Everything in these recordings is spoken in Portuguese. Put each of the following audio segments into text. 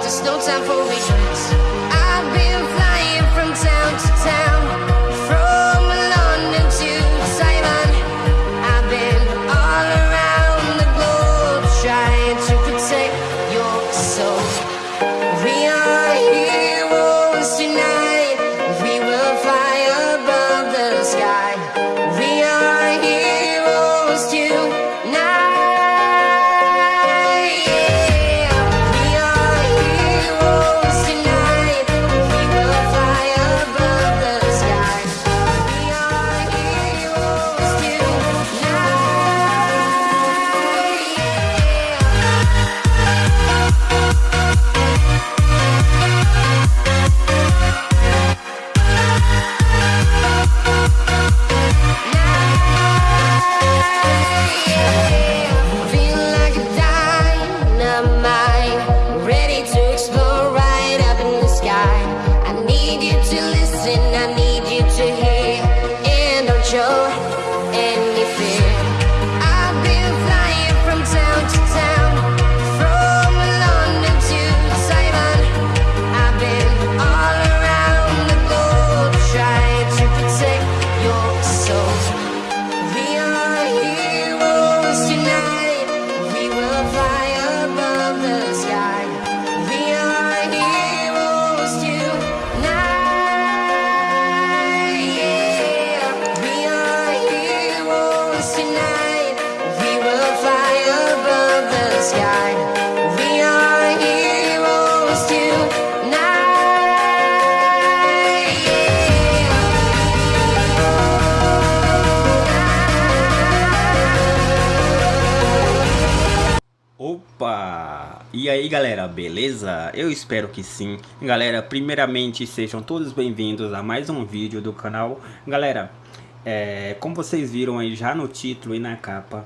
there's no time for regrets. E aí galera, beleza? Eu espero que sim. Galera, primeiramente sejam todos bem-vindos a mais um vídeo do canal. Galera, é, como vocês viram aí já no título e na capa,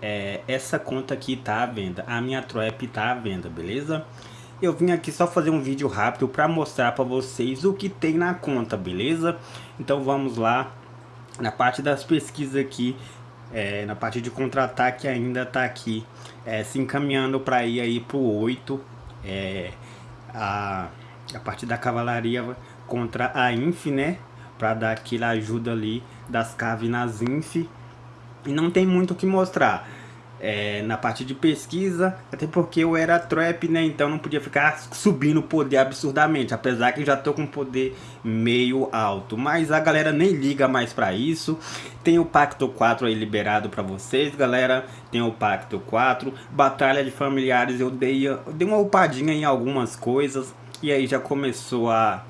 é, essa conta aqui tá à venda. A minha trap tá à venda, beleza? Eu vim aqui só fazer um vídeo rápido para mostrar para vocês o que tem na conta, beleza? Então vamos lá na parte das pesquisas aqui é, na parte de contra-ataque ainda tá aqui é, se encaminhando para ir aí pro 8 é, a, a parte da cavalaria contra a Inf, né? Para dar aquela ajuda ali das caves nas Inf. E não tem muito o que mostrar é, na parte de pesquisa, até porque eu era trap, né? Então não podia ficar subindo o poder absurdamente, apesar que já tô com poder meio alto. Mas a galera nem liga mais pra isso. Tem o Pacto 4 aí liberado pra vocês, galera. Tem o Pacto 4. Batalha de Familiares, eu dei, eu dei uma upadinha em algumas coisas. E aí já começou a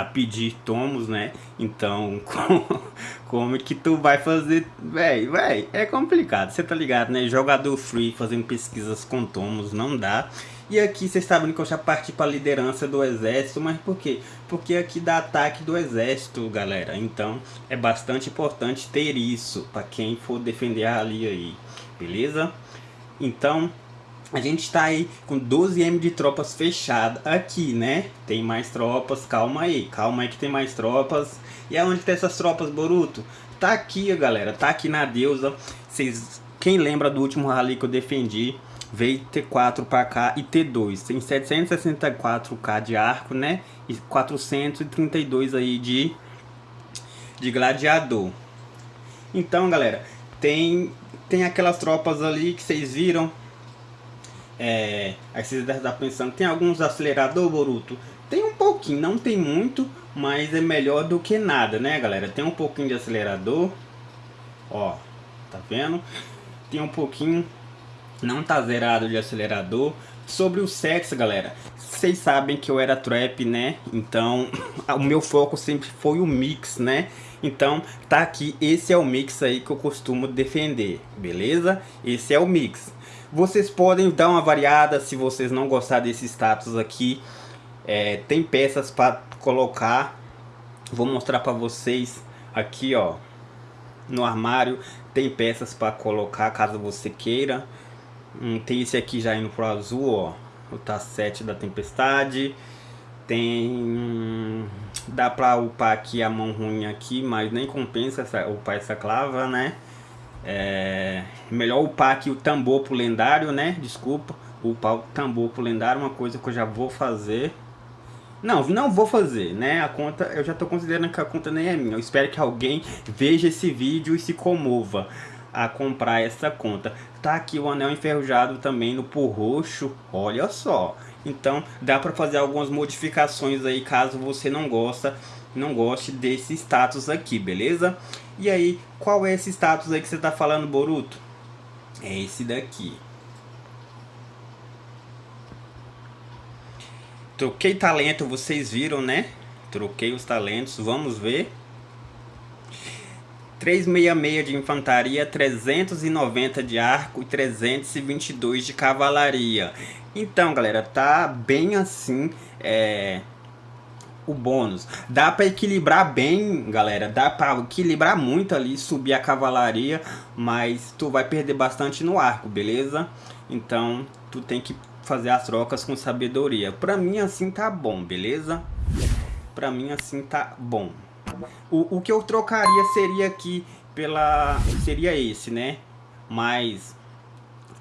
a pedir tomos, né? Então, como, como que tu vai fazer? Véi, véi, é complicado, você tá ligado, né? Jogador free fazendo pesquisas com tomos, não dá. E aqui vocês sabem que eu já parti para liderança do exército, mas por quê? Porque aqui dá ataque do exército, galera. Então, é bastante importante ter isso para quem for defender ali aí, beleza? Então, a gente está aí com 12M de tropas fechada aqui, né? Tem mais tropas, calma aí, calma aí que tem mais tropas. E aonde tem essas tropas, Boruto? Tá aqui, galera, tá aqui na deusa. Vocês, quem lembra do último rally que eu defendi? Veio T4 para cá e T2. Tem 764k de arco, né? E 432 aí de, de gladiador. Então, galera, tem, tem aquelas tropas ali que vocês viram é, aí vocês devem estar pensando, tem alguns acelerador, Boruto? Tem um pouquinho, não tem muito, mas é melhor do que nada, né, galera? Tem um pouquinho de acelerador, ó, tá vendo? Tem um pouquinho, não tá zerado de acelerador. Sobre o sexo, galera, vocês sabem que eu era trap, né? Então, o meu foco sempre foi o mix, né? Então, tá aqui, esse é o mix aí que eu costumo defender, beleza? Esse é o mix. Vocês podem dar uma variada se vocês não gostar desse status aqui. É, tem peças para colocar. Vou mostrar para vocês aqui, ó. No armário tem peças para colocar caso você queira. Hum, tem esse aqui já indo pro azul, ó. O T7 da Tempestade. Tem... dá pra upar aqui a mão ruim aqui, mas nem compensa essa, upar essa clava, né? É, melhor upar aqui o tambor pro lendário, né? Desculpa, upar o tambor pro lendário, uma coisa que eu já vou fazer. Não, não vou fazer, né? A conta, eu já tô considerando que a conta nem é minha. Eu espero que alguém veja esse vídeo e se comova a comprar essa conta. Tá aqui o anel enferrujado também no por roxo, olha só. Então dá para fazer algumas modificações aí caso você não gosta, não goste desse status aqui, beleza? E aí, qual é esse status aí que você tá falando, Boruto? É esse daqui. Troquei talento, vocês viram, né? Troquei os talentos, vamos ver. 366 de infantaria, 390 de arco e 322 de cavalaria. Então, galera, tá bem assim, é, o bônus. Dá para equilibrar bem, galera, dá para equilibrar muito ali, subir a cavalaria, mas tu vai perder bastante no arco, beleza? Então, tu tem que fazer as trocas com sabedoria. Pra mim assim tá bom, beleza? Pra mim assim tá bom. O, o que eu trocaria seria aqui pela... Seria esse, né? Mas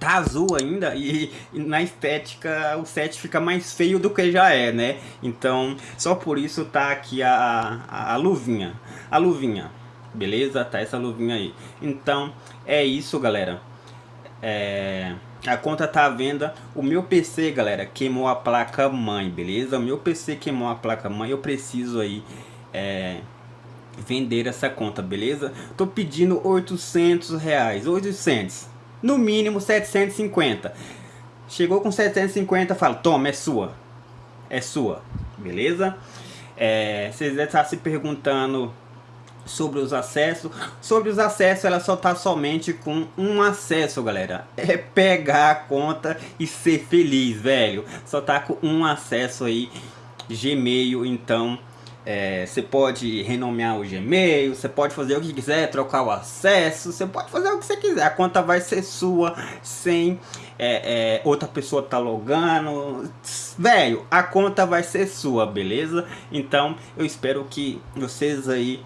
tá azul ainda e, e, na estética o set fica mais feio do que já é, né? Então, só por isso tá aqui a, a, a, luvinha. A luvinha, beleza? Tá essa luvinha aí. Então, é isso, galera. É... A conta tá à venda. O meu PC, galera, queimou a placa mãe, beleza? O meu PC queimou a placa mãe. Eu preciso aí... É vender essa conta, beleza? Tô pedindo 800 reais, 800, no mínimo 750. Chegou com 750, fala, toma, é sua, é sua, beleza? É, vocês devem estar se perguntando sobre os acessos. Sobre os acessos, ela só tá somente com um acesso, galera. É pegar a conta e ser feliz, velho. Só tá com um acesso aí, Gmail, então é, você pode renomear o Gmail, você pode fazer o que quiser, trocar o acesso, você pode fazer o que você quiser. A conta vai ser sua sem é, é, outra pessoa tá logando. Velho, a conta vai ser sua, beleza? Então eu espero que vocês aí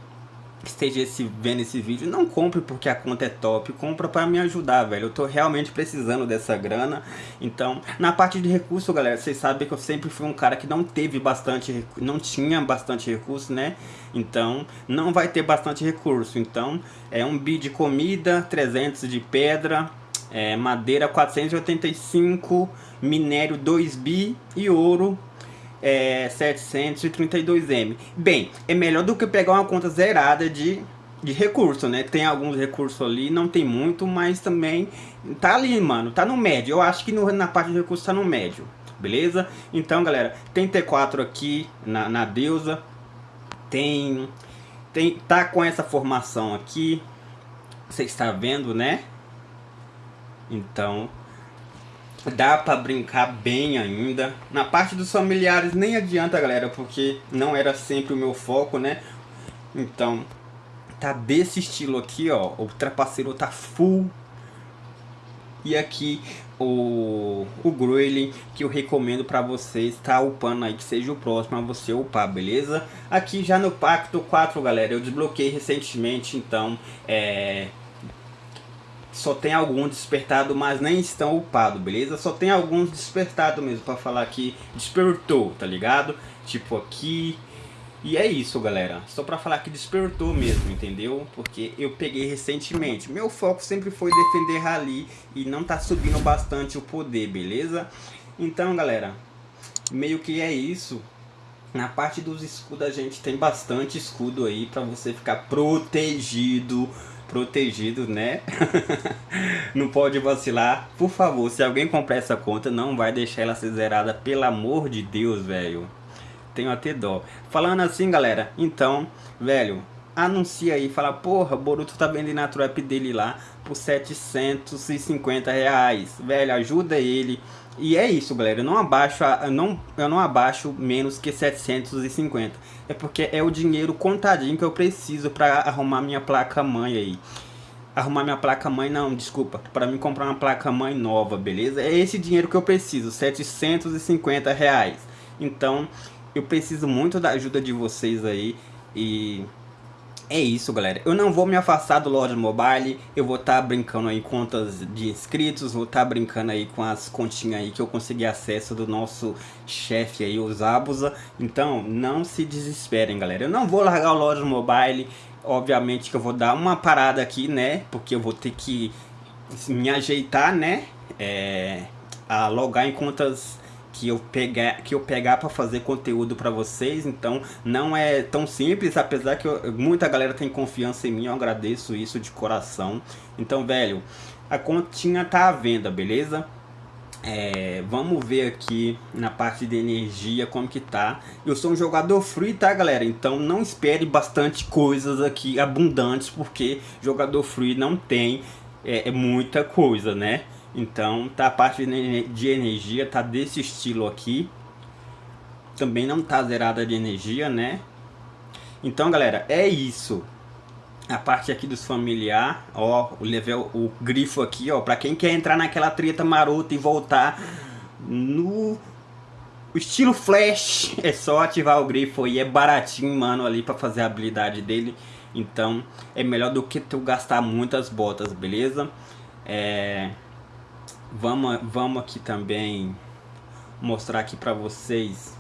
esteja esse, vendo esse vídeo, não compre porque a conta é top, compra para me ajudar, velho. Eu tô realmente precisando dessa grana. Então, na parte de recurso, galera, vocês sabem que eu sempre fui um cara que não teve bastante, não tinha bastante recurso, né? Então, não vai ter bastante recurso. Então, é um bi de comida, 300 de pedra, é, madeira 485, minério 2 bi e ouro é, 732M. Bem, é melhor do que pegar uma conta zerada de, de recurso, né? Tem alguns recursos ali, não tem muito, mas também tá ali, mano, tá no médio. Eu acho que no, na parte de recurso tá no médio, beleza? Então, galera, tem T4 aqui na, na deusa, tem, tem, tá com essa formação aqui, você está vendo, né? Então, dá pra brincar bem ainda. Na parte dos familiares nem adianta, galera, porque não era sempre o meu foco, né? Então, tá desse estilo aqui, ó. O trapaceiro tá full. E aqui o, o Growling que eu recomendo para vocês tá upando aí, que seja o próximo a você upar, beleza? Aqui já no Pacto 4, galera, eu desbloqueei recentemente, então é só tem alguns despertado, mas nem estão upados, beleza? Só tem alguns despertados mesmo, pra falar que despertou, tá ligado? Tipo aqui... E é isso, galera. Só pra falar que despertou mesmo, entendeu? Porque eu peguei recentemente. Meu foco sempre foi defender rally e não tá subindo bastante o poder, beleza? Então, galera, meio que é isso. Na parte dos escudos a gente tem bastante escudo aí pra você ficar protegido protegido, né? não pode vacilar. Por favor, se alguém comprar essa conta, não vai deixar ela ser zerada, pelo amor de Deus, velho. Tenho até dó. Falando assim, galera, então, velho, anuncia aí, fala, porra, Boruto tá vendendo a trap dele lá por 750 reais. Velho, ajuda ele. E é isso, galera. Eu não abaixo, eu não, eu não abaixo menos que 750. É porque é o dinheiro contadinho que eu preciso para arrumar minha placa mãe aí. Arrumar minha placa mãe, não, desculpa. Para mim comprar uma placa mãe nova, beleza? É esse dinheiro que eu preciso, 750 reais. Então, eu preciso muito da ajuda de vocês aí e é isso, galera. Eu não vou me afastar do Lord Mobile. Eu vou estar tá brincando aí com contas de inscritos. Vou estar tá brincando aí com as continhas aí que eu consegui acesso do nosso chefe aí, o Zabuza. Então, não se desesperem, galera. Eu não vou largar o Lord Mobile. Obviamente que eu vou dar uma parada aqui, né? Porque eu vou ter que me ajeitar, né? É, a logar em contas que eu pegar que eu pegar para fazer conteúdo para vocês então não é tão simples apesar que eu, muita galera tem confiança em mim eu agradeço isso de coração. Então velho a continha tá à venda beleza? É, vamos ver aqui na parte de energia como que tá. Eu sou um jogador free tá galera? Então não espere bastante coisas aqui abundantes porque jogador free não tem é, é muita coisa né então, tá a parte de energia tá desse estilo aqui. Também não tá zerada de energia, né? Então, galera, é isso. A parte aqui dos familiar, ó, o level, o grifo aqui, ó, para quem quer entrar naquela treta marota e voltar no estilo flash, é só ativar o grifo e é baratinho, mano, ali para fazer a habilidade dele. Então, é melhor do que tu gastar muitas botas, beleza? É, Vamos, vamos aqui também mostrar aqui para vocês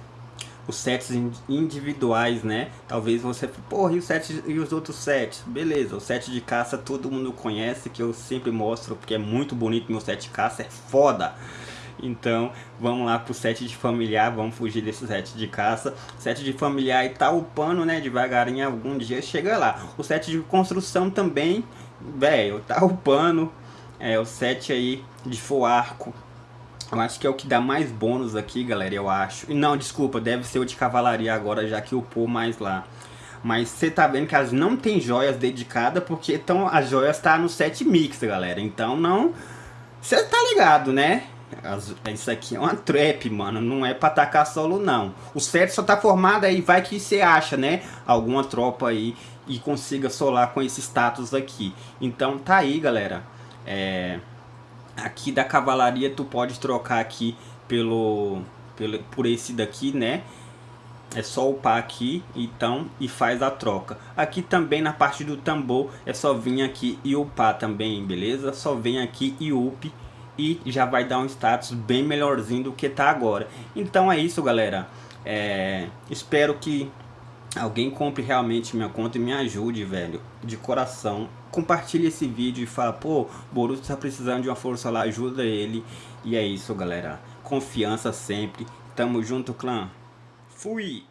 os sets individuais, né? Talvez você, porra, e, o set, e os outros sets? Beleza, o set de caça todo mundo conhece, que eu sempre mostro, porque é muito bonito meu set de caça, é foda. Então, vamos lá pro set de familiar, vamos fugir desse set de caça. Set de familiar e tá upando, né, devagarinho, algum dia chega lá. O set de construção também, velho, tá upando, é, o set aí de full arco. Eu acho que é o que dá mais bônus aqui, galera, eu acho. Não, desculpa, deve ser o de cavalaria agora, já que upou mais lá. Mas você tá vendo que elas não tem joias dedicadas, porque então, as joias tá no set mix, galera. Então não... Você tá ligado, né? Isso aqui é uma trap, mano. Não é pra atacar solo, não. O set só tá formado aí, vai que você acha, né? Alguma tropa aí e consiga solar com esse status aqui. Então tá aí, galera. É, aqui da cavalaria tu pode trocar aqui pelo, pelo por esse daqui, né? É só upar aqui, então, e faz a troca. Aqui também na parte do tambor, é só vir aqui e upar também, beleza? Só vem aqui e up e já vai dar um status bem melhorzinho do que tá agora. Então é isso, galera. É, espero que alguém compre realmente minha conta e me ajude, velho, de coração. Compartilhe esse vídeo e fala, pô, Boruto tá precisando de uma força lá, ajuda ele. E é isso, galera. Confiança sempre. Tamo junto, clã. Fui!